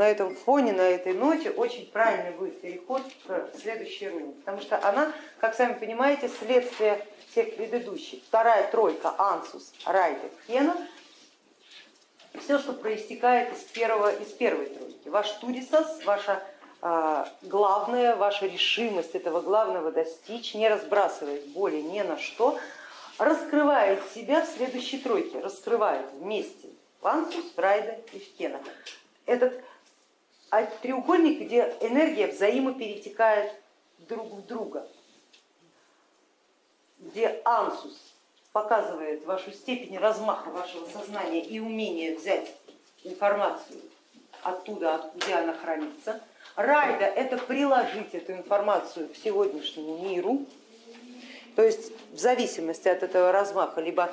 на этом фоне, на этой ноте очень правильный будет переход к следующей руне, потому что она, как сами понимаете, следствие всех предыдущих. Вторая тройка Ансус, Райдер, Хена, все, что проистекает из, первого, из первой тройки. Ваш Турисас, ваша а, главная, ваша решимость этого главного достичь, не разбрасываясь более ни на что, раскрывает себя в следующей тройке, раскрывает вместе Вансус, Райда и Фкена. Этот треугольник, где энергия взаимоперетекает друг в друга, где Ансус показывает вашу степень размаха вашего сознания и умение взять информацию оттуда, где она хранится. Райда это приложить эту информацию к сегодняшнему миру, то есть в зависимости от этого размаха либо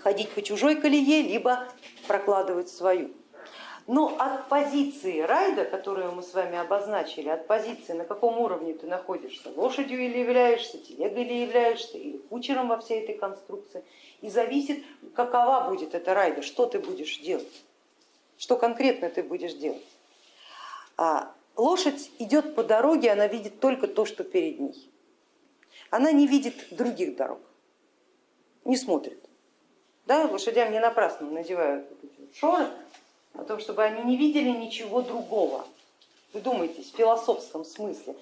ходить по чужой колее, либо прокладывать свою. Но от позиции райда, которую мы с вами обозначили, от позиции, на каком уровне ты находишься, лошадью или являешься, телегой или являешься, или кучером во всей этой конструкции, и зависит, какова будет эта райда, что ты будешь делать, что конкретно ты будешь делать. А лошадь идет по дороге, она видит только то, что перед ней. Она не видит других дорог, не смотрит. Да, лошадям не напрасно надевают шоры, о том, чтобы они не видели ничего другого. Вы думаете, в философском смысле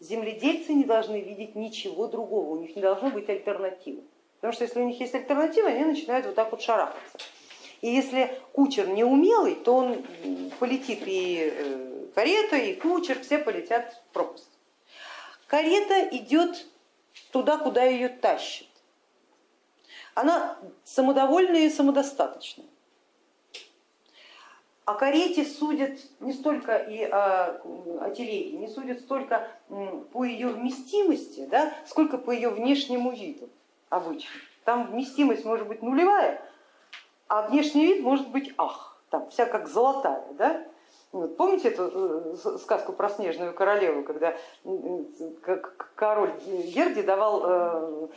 земледельцы не должны видеть ничего другого, у них не должно быть альтернативы. Потому что если у них есть альтернатива, они начинают вот так вот шарахаться. И если кучер не умелый, то он полетит и э, карета, и кучер, все полетят в пропасть. Карета идет туда, куда ее тащит она самодовольная и самодостаточная. О карете судят не столько и о, телеге, не судят столько по ее вместимости, да, сколько по ее внешнему виду обычно. Там вместимость может быть нулевая, а внешний вид может быть ах, там вся как золотая. Да? Вот, помните эту э, сказку про снежную королеву, когда король Герди давал э,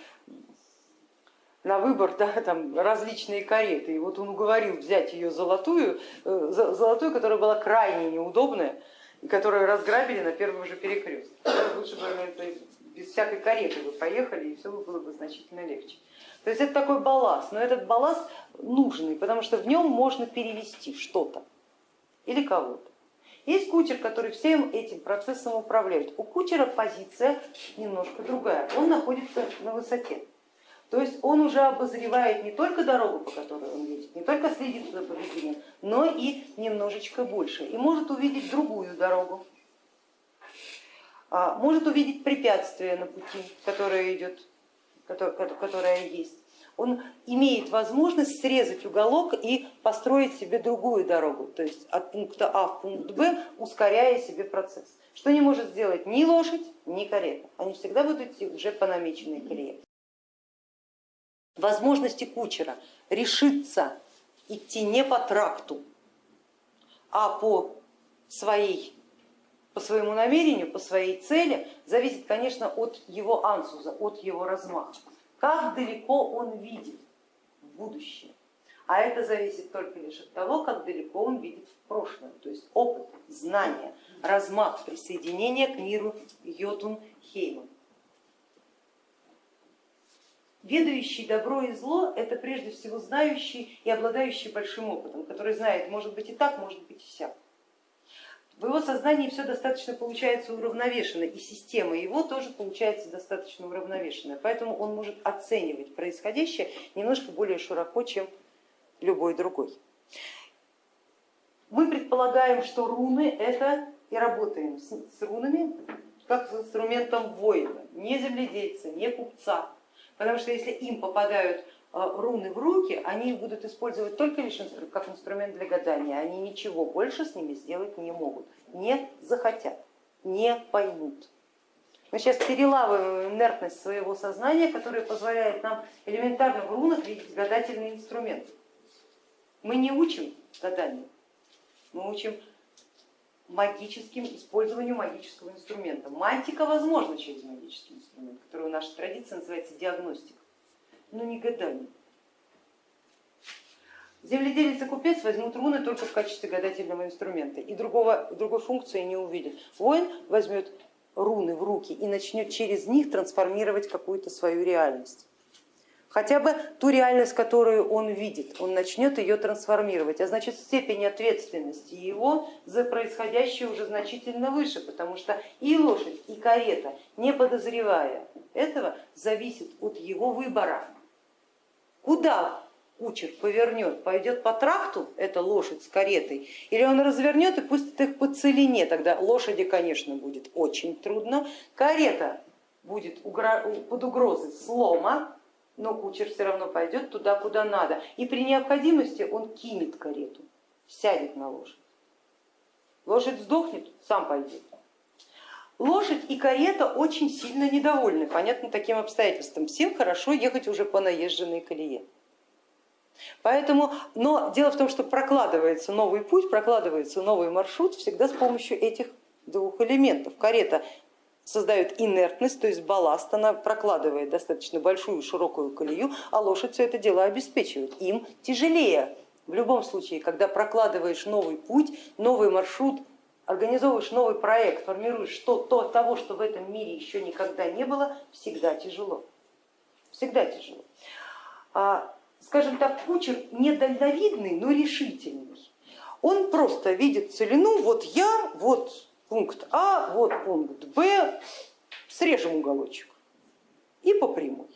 на выбор да, там, различные кареты. И вот он уговорил взять ее золотую, э, золотую, которая была крайне неудобная, и которую разграбили на первом же перекрестке. Лучше бы без всякой кареты вы поехали, и все было бы значительно легче. То есть это такой балласт, но этот балласт нужный, потому что в нем можно перевести что-то или кого-то. Есть кучер, который всем этим процессом управляет. У кучера позиция немножко другая, он находится на высоте. То есть он уже обозревает не только дорогу, по которой он едет, не только следит за поведением, но и немножечко больше. И может увидеть другую дорогу, а, может увидеть препятствие на пути, которое идет, которое есть. Он имеет возможность срезать уголок и построить себе другую дорогу, то есть от пункта А в пункт Б, ускоряя себе процесс. Что не может сделать ни лошадь, ни карета. Они всегда будут идти уже по намеченной колее возможности кучера решиться идти не по тракту, а по, своей, по своему намерению, по своей цели, зависит, конечно, от его ансуза, от его размаха. Как далеко он видит в будущее. А это зависит только лишь от того, как далеко он видит в прошлое, то есть опыт, знания, размах присоединения к миру Йотун Хейман. Ведающий добро и зло это прежде всего знающий и обладающий большим опытом, который знает, может быть и так, может быть и сяк. В его сознании все достаточно получается уравновешено, и система его тоже получается достаточно уравновешенная, поэтому он может оценивать происходящее немножко более широко, чем любой другой. Мы предполагаем, что руны это и работаем с рунами как с инструментом воина, не земледельца, не купца, потому что если им попадают э, руны в руки, они их будут использовать только лишь как инструмент для гадания, они ничего больше с ними сделать не могут, не захотят, не поймут. Мы сейчас перелавываем инертность своего сознания, которая позволяет нам элементарно в рунах видеть гадательный инструмент. Мы не учим гаданию, мы учим магическим использованию магического инструмента. Мантика возможна через магический инструмент, который в нашей традиции называется диагностика, но не гадание. Земледелец и купец возьмут руны только в качестве гадательного инструмента и другого, другой функции не увидят. Воин возьмет руны в руки и начнет через них трансформировать какую-то свою реальность. Хотя бы ту реальность, которую он видит, он начнет ее трансформировать, а значит степень ответственности его за происходящее уже значительно выше, потому что и лошадь, и карета, не подозревая этого, зависит от его выбора. Куда кучер повернет, пойдет по тракту, эта лошадь с каретой, или он развернет и пустит их по целине, тогда лошади, конечно, будет очень трудно, карета будет под угрозой слома, но кучер все равно пойдет туда, куда надо, и при необходимости он кинет карету, сядет на лошадь. Лошадь сдохнет, сам пойдет. Лошадь и карета очень сильно недовольны, понятно, таким обстоятельством. Всем хорошо ехать уже по наезженной колее. Поэтому, но дело в том, что прокладывается новый путь, прокладывается новый маршрут всегда с помощью этих двух элементов. Карета создает инертность, то есть балласт, она прокладывает достаточно большую широкую колею, а лошадь все это дело обеспечивает. Им тяжелее. В любом случае, когда прокладываешь новый путь, новый маршрут, организовываешь новый проект, формируешь что, то, того, что в этом мире еще никогда не было, всегда тяжело. Всегда тяжело. А скажем так, кучер недальновидный, но решительный. Он просто видит целину, вот я, вот пункт А, вот пункт Б, срежем уголочек и по прямой.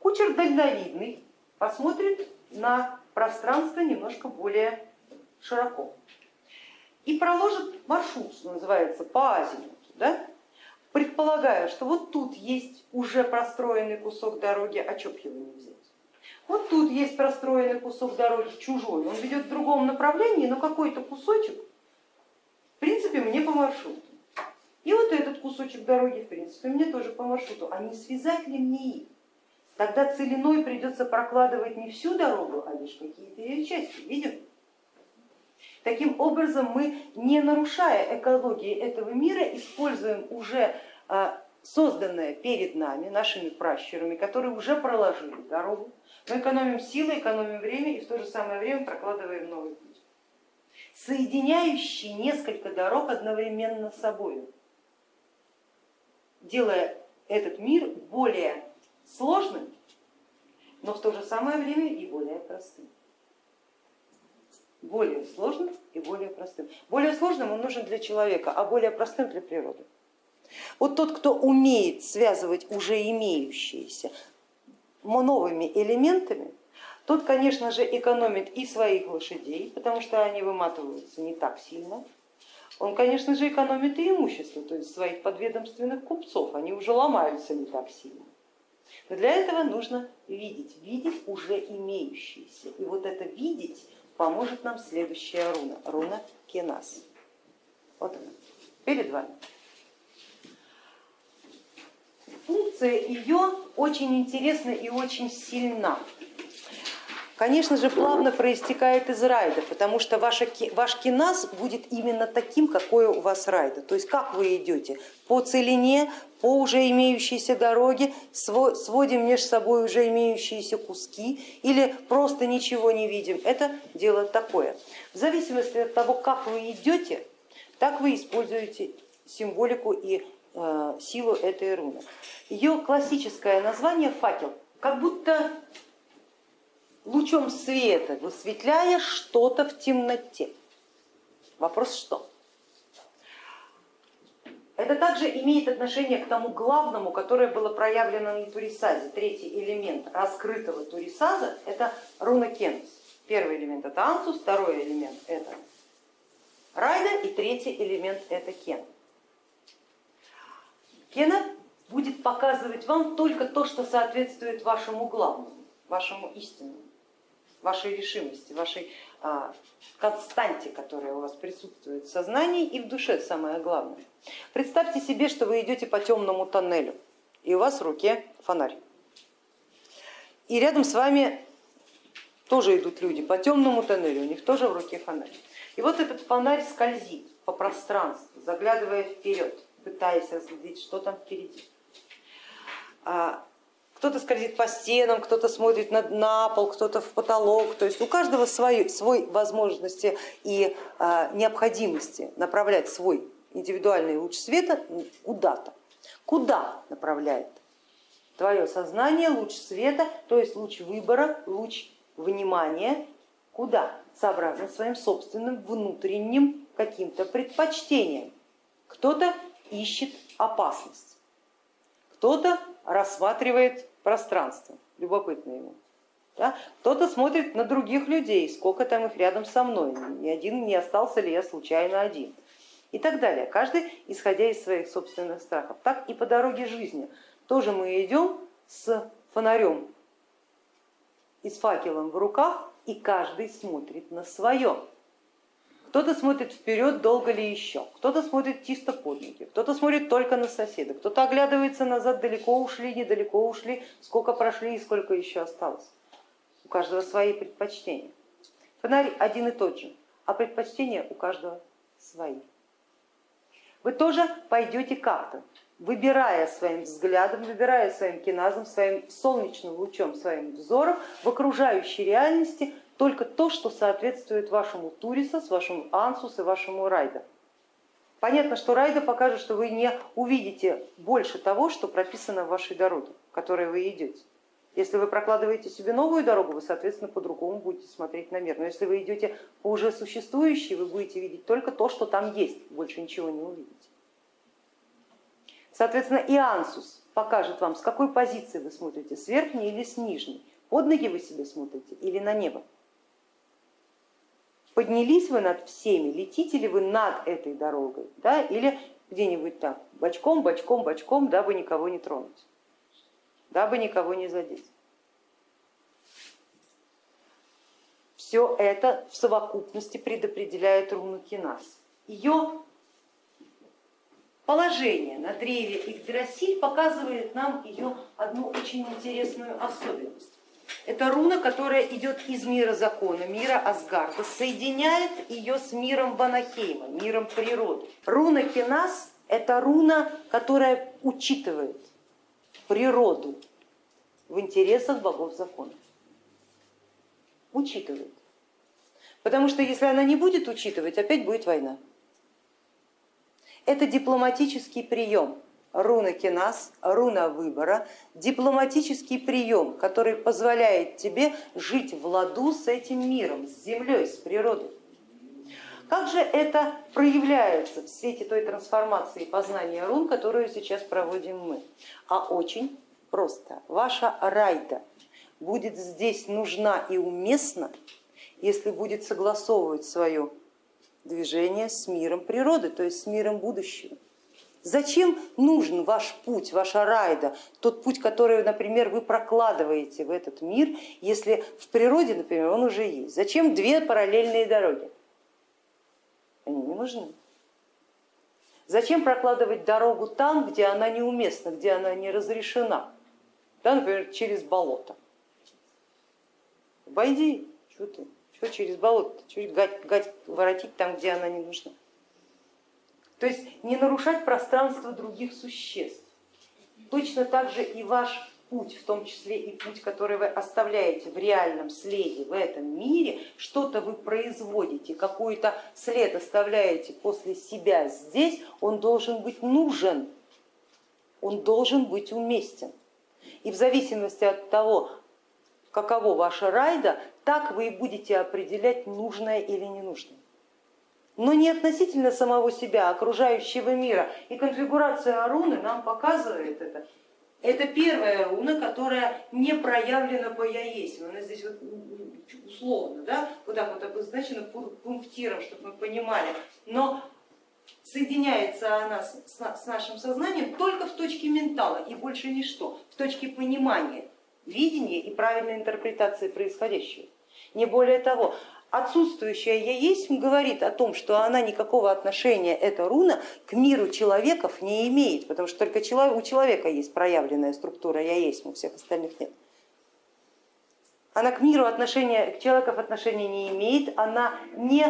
Кучер дальновидный посмотрит на пространство немножко более широко и проложит маршрут, что называется, по азимуту, да? предполагая, что вот тут есть уже простроенный кусок дороги, а чё его не взять? Вот тут есть простроенный кусок дороги чужой, он ведет в другом направлении, но какой-то кусочек, в принципе, мне по маршруту. И вот этот кусочек дороги, в принципе, мне тоже по маршруту. А не связать ли мне их? Тогда целиной придется прокладывать не всю дорогу, а лишь какие-то ее части. Видим? Таким образом мы, не нарушая экологии этого мира, используем уже а, созданное перед нами, нашими пращурами, которые уже проложили дорогу, мы экономим силы, экономим время и в то же самое время прокладываем новый путь, соединяющий несколько дорог одновременно с собой, делая этот мир более сложным, но в то же самое время и более простым. Более сложным и более простым. Более сложным он нужен для человека, а более простым для природы. Вот тот, кто умеет связывать уже имеющиеся новыми элементами, тот, конечно же, экономит и своих лошадей, потому что они выматываются не так сильно. Он, конечно же, экономит и имущество, то есть своих подведомственных купцов, они уже ломаются не так сильно. Но для этого нужно видеть, видеть уже имеющиеся. И вот это видеть поможет нам следующая руна, руна Кенас. Вот она, перед вами функция ее очень интересна и очень сильна. Конечно же, плавно проистекает из райда, потому что ваша, ваш киназ будет именно таким, какое у вас райда. То есть как вы идете по целине, по уже имеющейся дороге, сводим между собой уже имеющиеся куски или просто ничего не видим. Это дело такое. В зависимости от того, как вы идете, так вы используете символику и Э, силу этой руны. Ее классическое название факел, как будто лучом света высветляя что-то в темноте. Вопрос что? Это также имеет отношение к тому главному, которое было проявлено на Турисазе. Третий элемент раскрытого Турисаза это руна Кенс. Первый элемент это Ансус, второй элемент это Райда и третий элемент это Кен. Кена будет показывать вам только то, что соответствует вашему главному, вашему истинному, вашей решимости, вашей а, константе, которая у вас присутствует в сознании и в душе, самое главное. Представьте себе, что вы идете по темному тоннелю, и у вас в руке фонарь. И рядом с вами тоже идут люди по темному тоннелю, у них тоже в руке фонарь. И вот этот фонарь скользит по пространству, заглядывая вперед пытаясь разглядеть, что там впереди. Кто-то скользит по стенам, кто-то смотрит на, на пол, кто-то в потолок. То есть у каждого свой, свой возможности и а, необходимости направлять свой индивидуальный луч света куда-то. Куда направляет твое сознание луч света, то есть луч выбора, луч внимания, куда? Сообразно своим собственным внутренним каким-то предпочтением. Кто-то ищет опасность, кто-то рассматривает пространство, любопытно ему. Да? Кто-то смотрит на других людей, сколько там их рядом со мной, ни один не остался ли я случайно один и так далее. Каждый исходя из своих собственных страхов. Так и по дороге жизни. Тоже мы идем с фонарем и с факелом в руках, и каждый смотрит на свое. Кто-то смотрит вперед, долго ли еще, кто-то смотрит чисто под ноги, кто-то смотрит только на соседа, кто-то оглядывается назад, далеко ушли, недалеко ушли, сколько прошли и сколько еще осталось. У каждого свои предпочтения. Фонарь один и тот же, а предпочтения у каждого свои. Вы тоже пойдете как-то, выбирая своим взглядом, выбирая своим киназом, своим солнечным лучом, своим взором в окружающей реальности только то, что соответствует вашему Турисас, вашему Ансус и вашему Райда. Понятно, что Райда покажет, что вы не увидите больше того, что прописано в вашей дороге, которой вы идете. Если вы прокладываете себе новую дорогу, вы, соответственно, по-другому будете смотреть на мир. Но если вы идете по уже существующей, вы будете видеть только то, что там есть, больше ничего не увидите. Соответственно, и ансус покажет вам, с какой позиции вы смотрите, с верхней или с нижней, под ноги вы себе смотрите или на небо. Поднялись вы над всеми, летите ли вы над этой дорогой, да, или где-нибудь там, бочком, бочком, бочком, дабы никого не тронуть, дабы никого не задеть. Все это в совокупности предопределяет руну Кинас. Ее положение на древе Игдрасиль показывает нам ее одну очень интересную особенность. Это руна, которая идет из мира закона, мира Асгарда, соединяет ее с миром Ванахейма, миром природы. Руна Кинас это руна, которая учитывает природу в интересах богов закона. Учитывает. Потому что если она не будет учитывать, опять будет война. Это дипломатический прием руна кинас, руна выбора, дипломатический прием, который позволяет тебе жить в ладу с этим миром, с землей, с природой. Как же это проявляется в свете той трансформации познания рун, которую сейчас проводим мы? А очень просто. Ваша райда будет здесь нужна и уместна, если будет согласовывать свое движение с миром природы, то есть с миром будущего. Зачем нужен ваш путь, ваша райда, тот путь, который, например, вы прокладываете в этот мир, если в природе, например, он уже есть? Зачем две параллельные дороги? Они не нужны. Зачем прокладывать дорогу там, где она неуместна, где она не разрешена? Да, например, через болото. Обойди, что ты, что через болото, что гать, гать воротить там, где она не нужна. То есть не нарушать пространство других существ. Точно так же и ваш путь, в том числе и путь, который вы оставляете в реальном следе в этом мире, что-то вы производите, какой-то след оставляете после себя здесь, он должен быть нужен, он должен быть уместен. И в зависимости от того, каково ваша райда, так вы и будете определять нужное или ненужное но не относительно самого себя, окружающего мира. И конфигурация руны нам показывает это. Это первая руна, которая не проявлена по я есть. Она здесь вот условно, да, вот так вот обозначена пунктиром, чтобы мы понимали. Но соединяется она с нашим сознанием только в точке ментала и больше ничто, в точке понимания, видения и правильной интерпретации происходящего. Не более того, отсутствующая я есть говорит о том, что она никакого отношения, эта руна, к миру человеков не имеет, потому что только у человека есть проявленная структура я есть, у всех остальных нет. Она к миру отношения, к человеков отношения не имеет, она не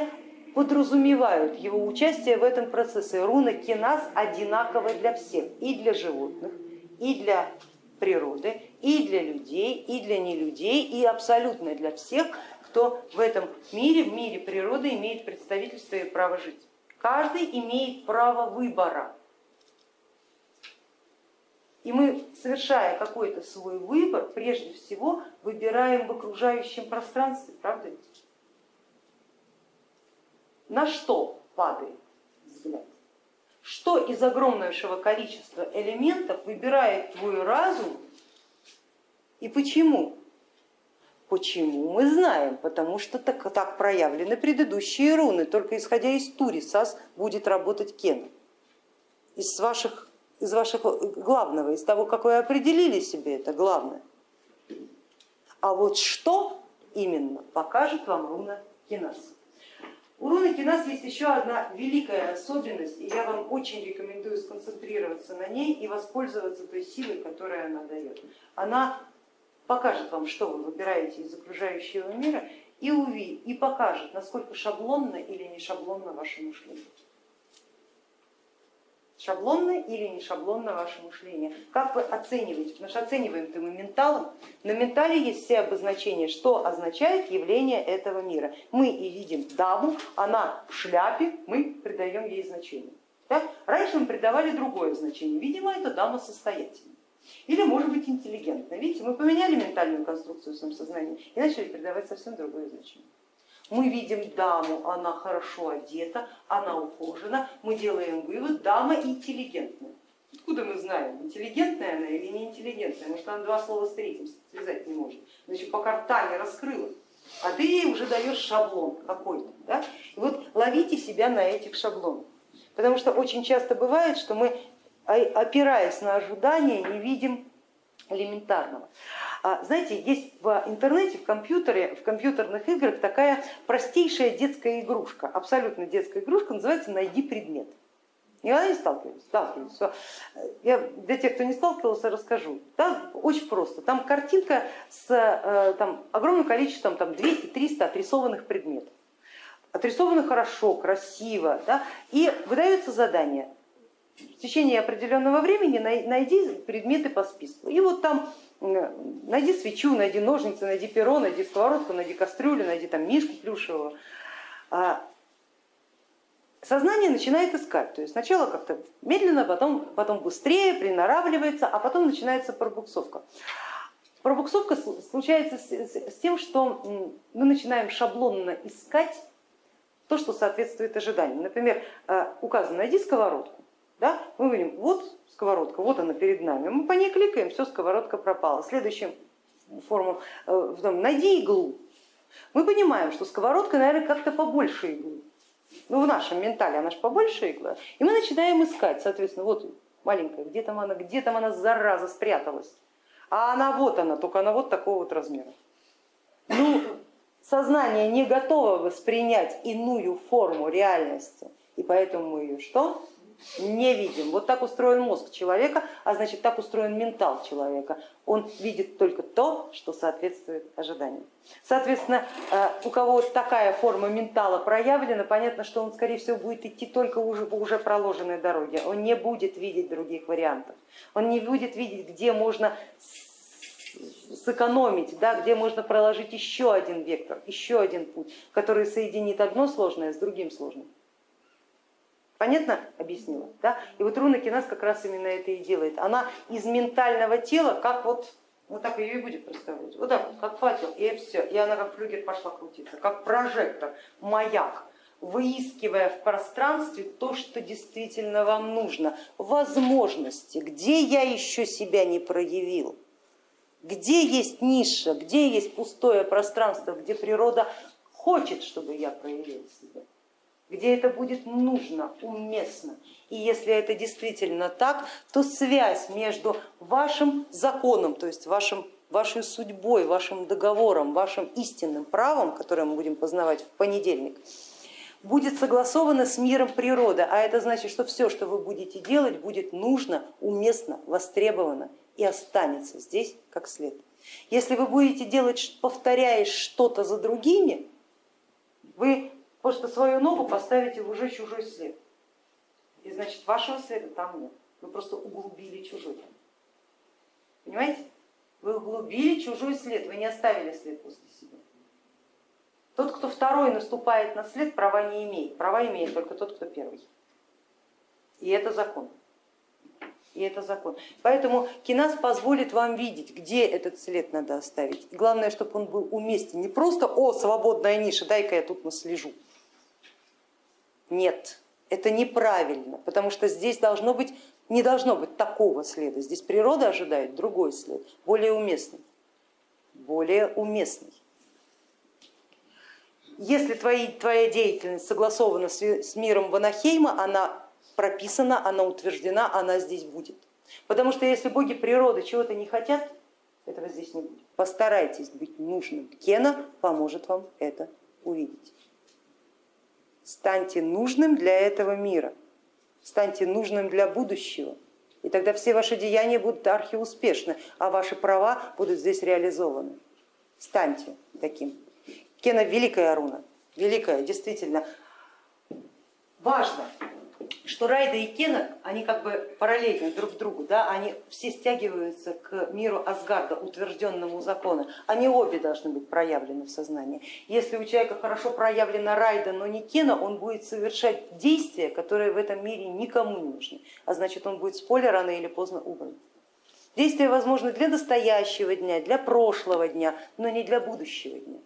подразумевает его участие в этом процессе. Руна киназ одинаковая для всех, и для животных, и для природы и для людей, и для нелюдей, и абсолютно для всех, кто в этом мире, в мире природы имеет представительство и право жить. Каждый имеет право выбора. И мы, совершая какой-то свой выбор, прежде всего выбираем в окружающем пространстве, правда ведь? На что падает взгляд? Что из огромнейшего количества элементов выбирает твой разум и почему? Почему мы знаем? Потому что так, так проявлены предыдущие руны, только исходя из Турисас будет работать Кен. Из ваших из вашего главного, из того, как вы определили себе это главное. А вот что именно покажет вам руна Кинас. У руны Кинас есть еще одна великая особенность, и я вам очень рекомендую сконцентрироваться на ней и воспользоваться той силой, которую она дает. Она покажет вам, что вы выбираете из окружающего мира, и, увидит, и покажет, насколько шаблонно или не шаблонно ваше мышление шаблонно или не шаблонно ваше мышление. Как вы оцениваете? Потому что оцениваем-то мы менталом. На ментале есть все обозначения, что означает явление этого мира. Мы и видим даму, она в шляпе, мы придаем ей значение. Да? Раньше мы придавали другое значение. Видимо, это дама состоятельная. Или может быть интеллигентная. Видите, мы поменяли ментальную конструкцию в своем и начали придавать совсем другое значение. Мы видим даму, она хорошо одета, она ухожена, мы делаем вывод, дама интеллигентная. Откуда мы знаем, интеллигентная она или не интеллигентная? Может она два слова с связать не может. Значит, пока рта не раскрыла, а ты ей уже даешь шаблон какой-то. Да? И вот ловите себя на этих шаблонах. Потому что очень часто бывает, что мы, опираясь на ожидания, не видим элементарного. А, знаете, есть в интернете, в компьютере, в компьютерных играх такая простейшая детская игрушка, абсолютно детская игрушка, называется «Найди предмет». Никогда не сталкивались? Сталкивались. Я для тех, кто не сталкивался, расскажу. Там очень просто. Там картинка с э, там, огромным количеством, там 200-300 отрисованных предметов. Отрисованы хорошо, красиво. Да? И выдается задание. В течение определенного времени найди предметы по списку. И вот там найди свечу, найди ножницы, найди перо, найди сковородку, найди кастрюлю, найди там мишку плюшевого. А сознание начинает искать, то есть сначала как-то медленно, потом, потом быстрее, приноравливается, а потом начинается пробуксовка. Пробуксовка случается с тем, что мы начинаем шаблонно искать то, что соответствует ожиданиям. Например, э, указано, найди сковородку. Да? Мы говорим, вот сковородка, вот она перед нами. Мы по ней кликаем, все, сковородка пропала. Следующим форму, э, найди иглу. Мы понимаем, что сковородка, наверное, как-то побольше иглы. Ну, в нашем ментале она же побольше игла. И мы начинаем искать, соответственно, вот маленькая, где там она, где там она, зараза, спряталась. А она вот она, только она вот такого вот размера. Ну, сознание не готово воспринять иную форму реальности, и поэтому мы ее что? Не видим. Вот так устроен мозг человека, а значит так устроен ментал человека. Он видит только то, что соответствует ожиданиям. Соответственно, э, у кого такая форма ментала проявлена, понятно, что он скорее всего будет идти только уже по уже проложенной дороге. Он не будет видеть других вариантов. Он не будет видеть, где можно сэкономить, да, где можно проложить еще один вектор, еще один путь, который соединит одно сложное с другим сложным. Понятно? Объяснила? Да? И вот руна Кинас как раз именно это и делает. Она из ментального тела, как вот, вот так ее и будет представлять, вот так вот, как факел, и все, и она как флюгер пошла крутиться, как прожектор, маяк, выискивая в пространстве то, что действительно вам нужно, возможности, где я еще себя не проявил, где есть ниша, где есть пустое пространство, где природа хочет, чтобы я проявил себя где это будет нужно, уместно. И если это действительно так, то связь между вашим законом, то есть вашим, вашей судьбой, вашим договором, вашим истинным правом, которое мы будем познавать в понедельник, будет согласована с миром природы, а это значит, что все, что вы будете делать, будет нужно, уместно, востребовано и останется здесь как след. Если вы будете делать, повторяя что-то за другими, вы Просто свою ногу поставите в уже чужой след. И значит вашего следа там нет. Вы просто углубили чужой. Понимаете? Вы углубили чужой след, вы не оставили след после себя. Тот, кто второй наступает на след, права не имеет. Права имеет только тот, кто первый. И это закон. И это закон. Поэтому кинас позволит вам видеть, где этот след надо оставить. И главное, чтобы он был уместен. Не просто, о, свободная ниша, дай-ка я тут наслежу. Нет, это неправильно, потому что здесь должно быть, не должно быть такого следа. Здесь природа ожидает другой след, более уместный. Более уместный. Если твои, твоя деятельность согласована с, с миром Ванахейма, она прописана, она утверждена, она здесь будет. Потому что если боги природы чего-то не хотят, этого здесь не будет. Постарайтесь быть нужным. Кена поможет вам это увидеть. Станьте нужным для этого мира, станьте нужным для будущего. И тогда все ваши деяния будут архиуспешны, а ваши права будут здесь реализованы. Станьте таким. Кена великая руна, великая, действительно. Важно, что Райда и Кена, они как бы параллельны друг другу, да? они все стягиваются к миру Асгарда, утвержденному закону. Они обе должны быть проявлены в сознании. Если у человека хорошо проявлена Райда, но не Кена, он будет совершать действия, которые в этом мире никому не нужны, а значит он будет с поля рано или поздно убран. Действия возможны для настоящего дня, для прошлого дня, но не для будущего дня.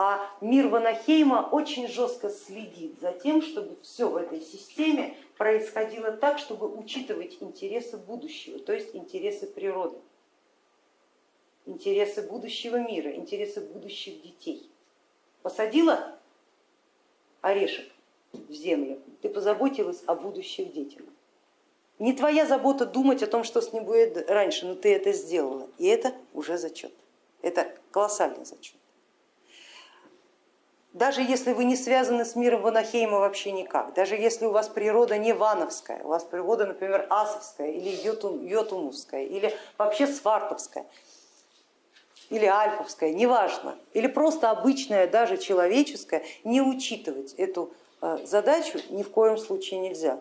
А мир Ванахейма очень жестко следит за тем, чтобы все в этой системе происходило так, чтобы учитывать интересы будущего, то есть интересы природы, интересы будущего мира, интересы будущих детей. Посадила орешек в землю, ты позаботилась о будущих детях. Не твоя забота думать о том, что с ним будет раньше, но ты это сделала, и это уже зачет. Это колоссальный зачет даже если вы не связаны с миром Ванахейма вообще никак, даже если у вас природа не вановская, у вас природа, например, асовская или йотумовская, или вообще свартовская, или альфовская, неважно, или просто обычная, даже человеческая, не учитывать эту э, задачу ни в коем случае нельзя,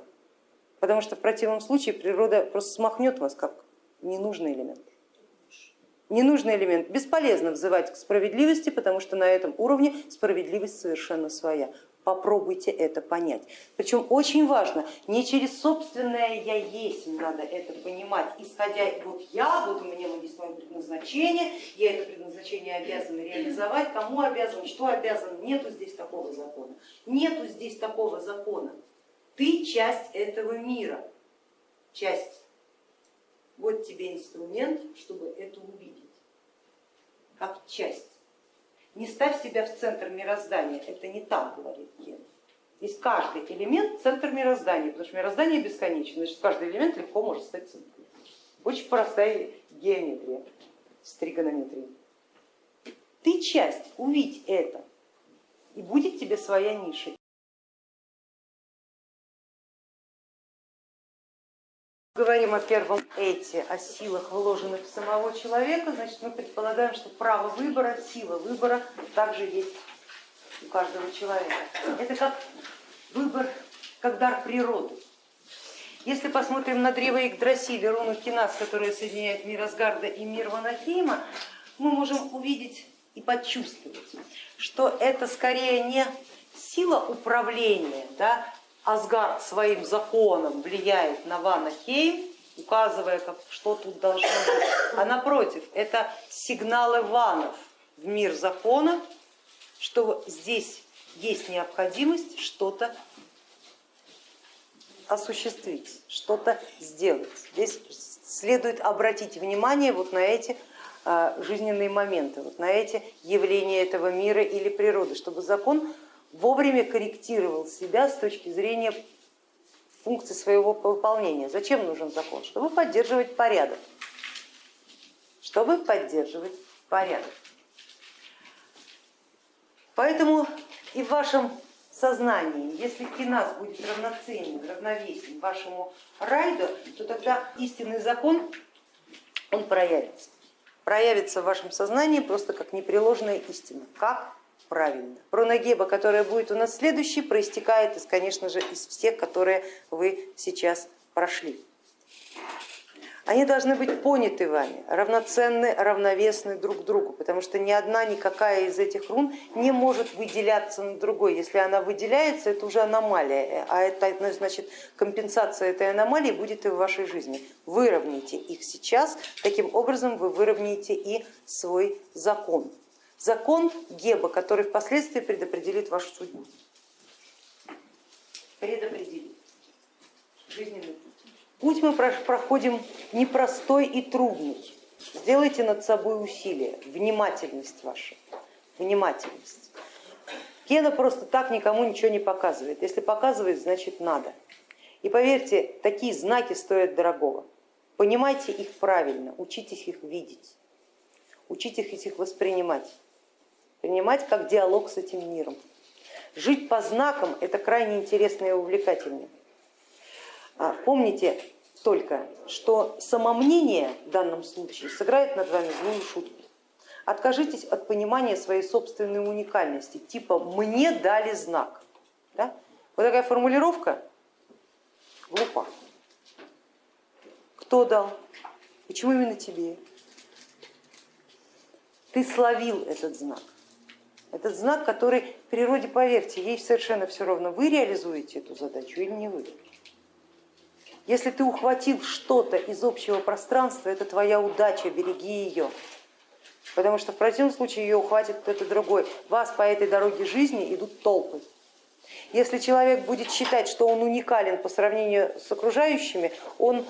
потому что в противном случае природа просто смахнет вас как ненужный элемент ненужный элемент. Бесполезно взывать к справедливости, потому что на этом уровне справедливость совершенно своя. Попробуйте это понять. Причем очень важно, не через собственное я есть надо это понимать, исходя вот я, вот у меня есть мое предназначение, я это предназначение обязан реализовать, кому обязан, что обязан, нету здесь такого закона. Нету здесь такого закона. Ты часть этого мира, часть вот тебе инструмент, чтобы это увидеть, как часть. Не ставь себя в центр мироздания, это не так, говорит Ген. Здесь каждый элемент центр мироздания, потому что мироздание бесконечно, значит каждый элемент легко может стать центром. Очень простая геометрия с тригонометрией. Ты часть, увидь это, и будет тебе своя ниша. Говорим о первом эти, о силах, вложенных в самого человека, значит мы предполагаем, что право выбора, сила выбора также есть у каждого человека. Это как выбор, как дар природы. Если посмотрим на древо Игдрасиля, руну Кинас, которая соединяет мир Асгарда и мир Ванахейма, мы можем увидеть и почувствовать, что это скорее не сила управления, да, Асгард своим законом влияет на Ванахейм, указывая, как, что тут должно быть, а напротив, это сигналы ванов в мир закона, что здесь есть необходимость что-то осуществить, что-то сделать. Здесь следует обратить внимание вот на эти а, жизненные моменты, вот на эти явления этого мира или природы, чтобы закон вовремя корректировал себя с точки зрения функции своего выполнения. Зачем нужен закон? Чтобы поддерживать порядок. Чтобы поддерживать порядок. Поэтому и в вашем сознании, если киназ будет равноценен, равновесен вашему райду, то тогда истинный закон, он проявится. Проявится в вашем сознании просто как непреложная истина, как правильно. Пронагеба, которая будет у нас следующей, проистекает, из, конечно же, из всех, которые вы сейчас прошли. они должны быть поняты вами, равноценны, равновесны друг другу, потому что ни одна, никакая из этих рун не может выделяться на другой. Если она выделяется, это уже аномалия, а это значит компенсация этой аномалии будет и в вашей жизни. Выровняйте их сейчас, таким образом вы выровняете и свой закон. Закон Геба, который впоследствии предопределит вашу судьбу. Предопределит жизненный путь. Путь мы проходим непростой и трудный. Сделайте над собой усилие, внимательность ваша, внимательность. Кена просто так никому ничего не показывает. Если показывает, значит надо. И поверьте, такие знаки стоят дорогого. Понимайте их правильно, учитесь их видеть, учитесь их воспринимать, принимать как диалог с этим миром. Жить по знакам это крайне интересно и увлекательно. А, помните только, что самомнение в данном случае сыграет над вами злую шутку. Откажитесь от понимания своей собственной уникальности, типа мне дали знак. Да? Вот такая формулировка глупа. Кто дал? Почему именно тебе? Ты словил этот знак. Этот знак, который в природе, поверьте, ей совершенно все равно, вы реализуете эту задачу или не вы. Если ты ухватил что-то из общего пространства, это твоя удача, береги ее. Потому что в противном случае ее ухватит кто-то другой. Вас по этой дороге жизни идут толпы. Если человек будет считать, что он уникален по сравнению с окружающими, он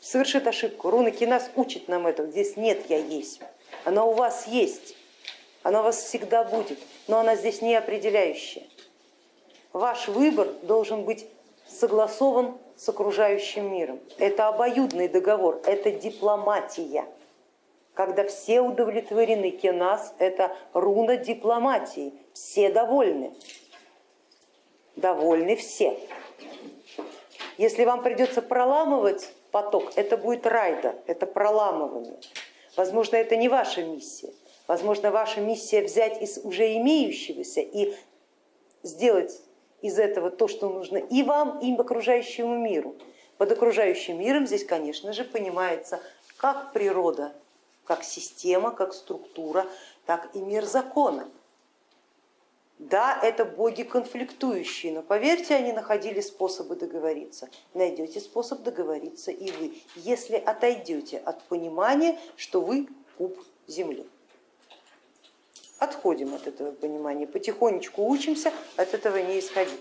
совершит ошибку. Руна Кинас учит нам это. Здесь нет я есть. Она у вас есть. Она у вас всегда будет, но она здесь не определяющая. Ваш выбор должен быть согласован с окружающим миром. Это обоюдный договор, это дипломатия. Когда все удовлетворены, кенас это руна дипломатии, все довольны. Довольны все. Если вам придется проламывать поток, это будет райда, это проламывание. Возможно, это не ваша миссия. Возможно, ваша миссия взять из уже имеющегося и сделать из этого то, что нужно и вам, и окружающему миру. Под окружающим миром здесь, конечно же, понимается как природа, как система, как структура, так и мир закона. Да, это боги конфликтующие, но поверьте, они находили способы договориться. Найдете способ договориться и вы, если отойдете от понимания, что вы куб земли отходим от этого понимания, потихонечку учимся от этого не исходить.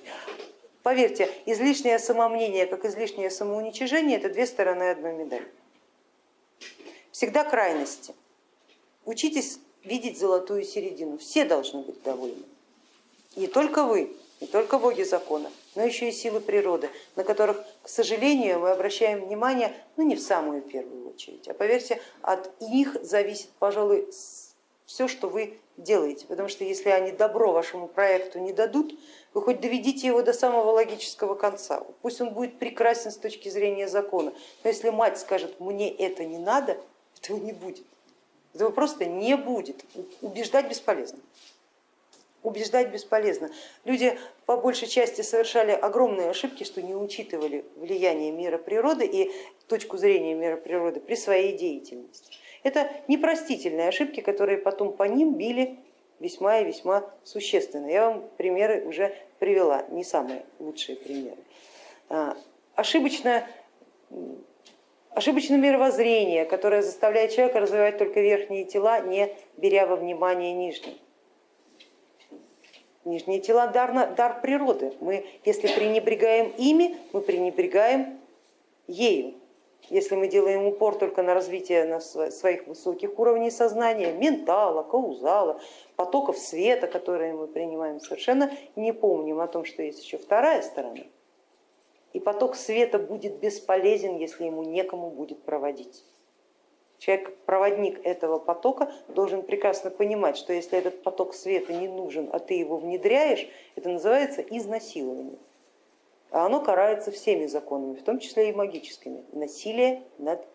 Поверьте, излишнее самомнение, как излишнее самоуничижение, это две стороны одной медали. Всегда крайности. Учитесь видеть золотую середину, все должны быть довольны. Не только вы, не только боги закона, но еще и силы природы, на которых, к сожалению, мы обращаем внимание ну, не в самую первую очередь, а поверьте, от них зависит, пожалуй, все, что вы делаете, потому что если они добро вашему проекту не дадут, вы хоть доведите его до самого логического конца, пусть он будет прекрасен с точки зрения закона, но если мать скажет, мне это не надо, этого не будет, этого просто не будет, убеждать бесполезно. Убеждать бесполезно. Люди по большей части совершали огромные ошибки, что не учитывали влияние мира природы и точку зрения мира природы при своей деятельности. Это непростительные ошибки, которые потом по ним били весьма и весьма существенно. Я вам примеры уже привела, не самые лучшие примеры. А, ошибочное, ошибочное мировоззрение, которое заставляет человека развивать только верхние тела, не беря во внимание нижние. Нижние тела дар, дар природы. Мы, если пренебрегаем ими, мы пренебрегаем ею. Если мы делаем упор только на развитие на своих высоких уровней сознания, ментала, каузала, потоков света, которые мы принимаем, совершенно не помним о том, что есть еще вторая сторона. И поток света будет бесполезен, если ему некому будет проводить. Человек, проводник этого потока, должен прекрасно понимать, что если этот поток света не нужен, а ты его внедряешь, это называется изнасилование оно карается всеми законами, в том числе и магическими. Насилие над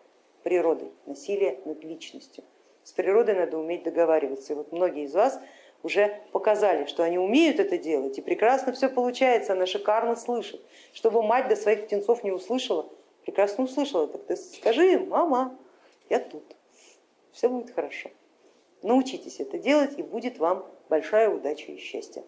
природой, насилие над личностью. С природой надо уметь договариваться. И вот многие из вас уже показали, что они умеют это делать, и прекрасно все получается, она шикарно слышит. Чтобы мать до своих птенцов не услышала, прекрасно услышала, так ты скажи, мама, я тут, все будет хорошо. Научитесь это делать и будет вам большая удача и счастье.